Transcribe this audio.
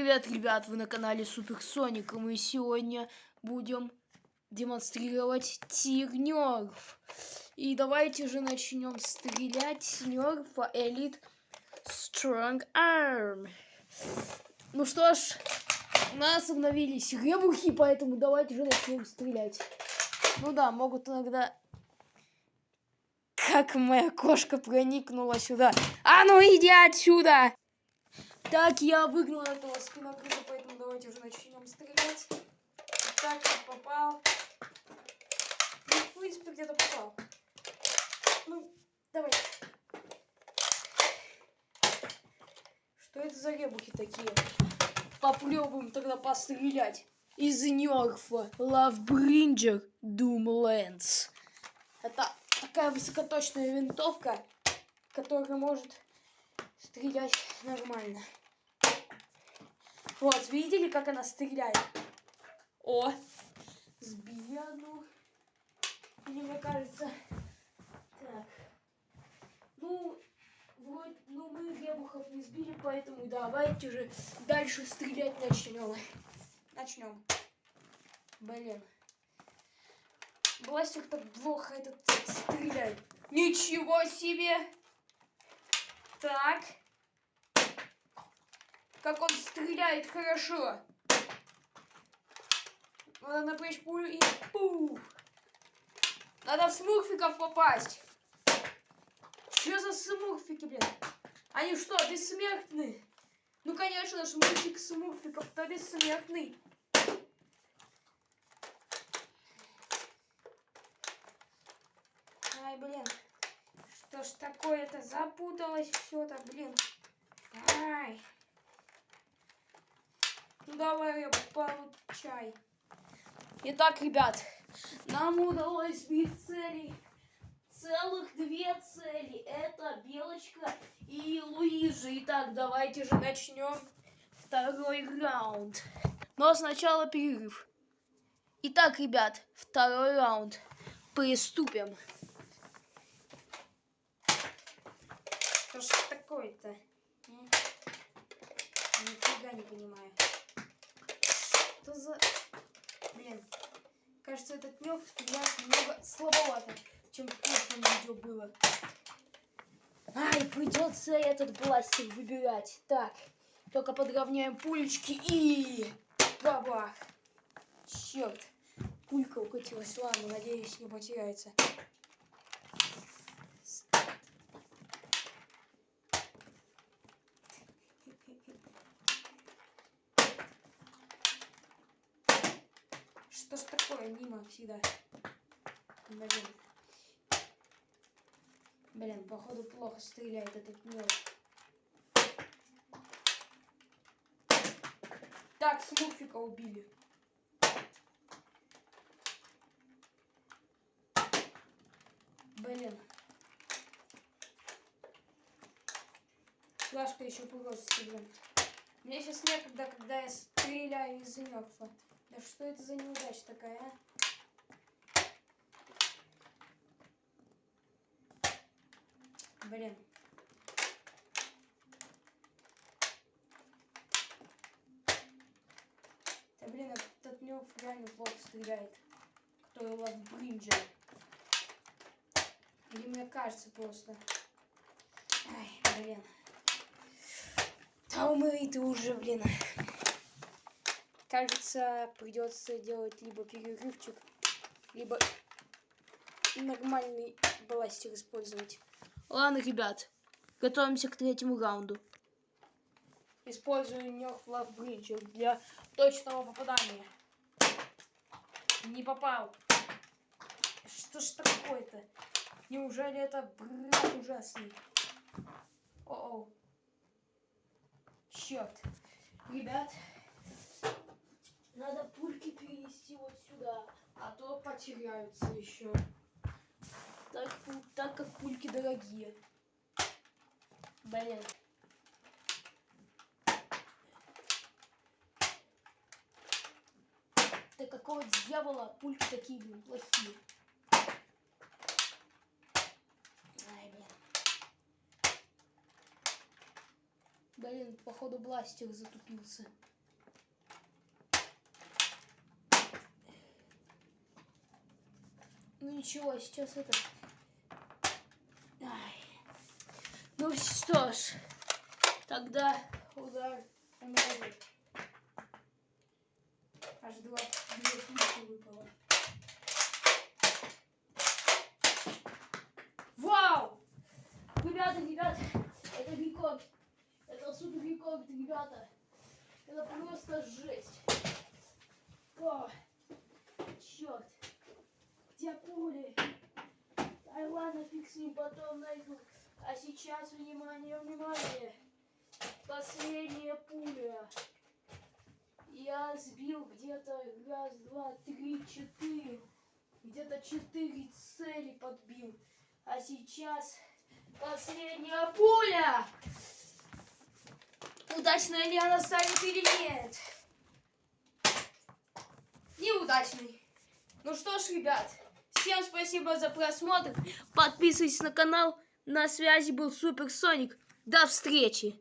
привет, ребят! Вы на канале Супер Соник, и мы сегодня будем демонстрировать тир нерф. И давайте же начнем стрелять с нерфа Elite Strong Arm. Ну что ж, у нас обновились ребухи, поэтому давайте же начнем стрелять. Ну да, могут иногда... Как моя кошка проникнула сюда. А ну иди отсюда! Так, я выгнал этого спинокрыта, поэтому давайте уже начнем стрелять. Так, попал. Ну, в принципе, где-то попал. Ну, давай. Что это за ребухи такие? Попробуем тогда пострелять. Из нерфа Lovebringer Doomlands. Это такая высокоточная винтовка, которая может стрелять нормально. Вот, видели, как она стреляет? О, сбили одну. Или мне кажется... Так. Ну, вроде, ну мы ребухов не сбили, поэтому давайте уже дальше стрелять начнем. Начнем. Блин. Бластер так плохо этот стреляет. Ничего себе! Так. Как он стреляет хорошо. Надо напрячь пулю и пух. Надо в смурфиков попасть. Что за смурфики, блин? Они что, бессмертны? Ну, конечно же, мультик смурфиков-то бессмертный. Ай, блин. Что ж такое-то? Запуталось все-то, блин. Ай. Ну давай, получай. Итак, ребят, нам удалось сбить цели. Целых две цели. Это Белочка и Луиза. Итак, давайте же начнем второй раунд. Но сначала перерыв. Итак, ребят, второй раунд. Приступим. Что ж такое-то? Нифига не понимаю. Что за... Блин. Кажется, этот нёв стреляет немного слабовато, чем в прошлом видео было. Ай, придется этот бластер выбирать. Так, только подровняем пулечки и... Бабах. Черт. Пулька укатилась. Ладно, надеюсь, не потеряется. Что ж такое, мимо всегда. Блин. Блин, походу плохо стреляет этот мелочь. Так, смурфика убили. Блин. Флажка еще просто, блин. Мне сейчас некогда, когда я стреляю из нерфа. Да что это за неудача такая, а? Блин. Да блин, этот нюф реально плохо стреляет. Который у вас бринджер. Или мне кажется просто. Ай, блин. Да умри ты уже, блин. Кажется, придется делать либо перерывчик, либо нормальный бластер использовать. Ладно, ребят, готовимся к третьему раунду. Использую Love Bridge для точного попадания. Не попал. Что ж такое-то? Неужели это брат ужасный? О-о. Черт. Ребят, надо пульки перенести вот сюда, а то потеряются еще. Так, так как пульки дорогие. Блин. Да какого дьявола пульки такие, блин, плохие. Ай, блин. Блин, походу бластер затупился. Ну ничего, сейчас это... Ай. Ну что ж, тогда удар номер Аж два, две пульки выпало. Вау! Ребята, ребята, это рекорд. Это супер рекорд, ребята. Это просто жесть. О, черт. Где пули? Ай, ладно, ним, потом найду. А сейчас, внимание, внимание. Последняя пуля. Я сбил где-то раз, два, три, четыре. Где-то четыре цели подбил. А сейчас последняя пуля. Удачная ли она станет или нет? Неудачный. Ну что ж, ребят, всем спасибо за просмотр. Подписывайтесь на канал. На связи был Супер Соник. До встречи.